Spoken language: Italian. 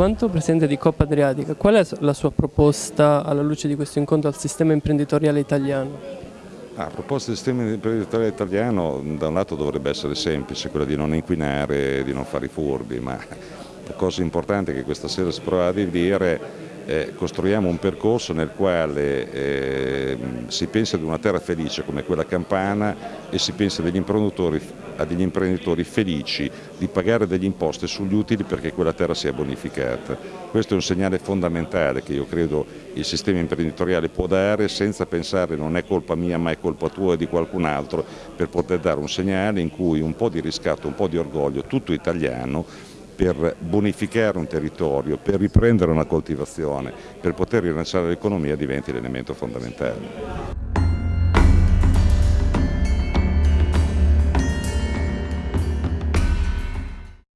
quanto Presidente di Coppa Adriatica, qual è la sua proposta alla luce di questo incontro al sistema imprenditoriale italiano? La proposta del sistema imprenditoriale italiano da un lato dovrebbe essere semplice, quella di non inquinare, di non fare i furbi, ma la cosa importante che questa sera si prova a dire eh, costruiamo un percorso nel quale eh, si pensa ad una terra felice come quella campana e si pensa degli a degli imprenditori felici di pagare delle imposte sugli utili perché quella terra sia bonificata. Questo è un segnale fondamentale che io credo il sistema imprenditoriale può dare senza pensare non è colpa mia ma è colpa tua e di qualcun altro per poter dare un segnale in cui un po' di riscatto, un po' di orgoglio, tutto italiano per bonificare un territorio, per riprendere una coltivazione, per poter rilanciare l'economia diventi l'elemento fondamentale.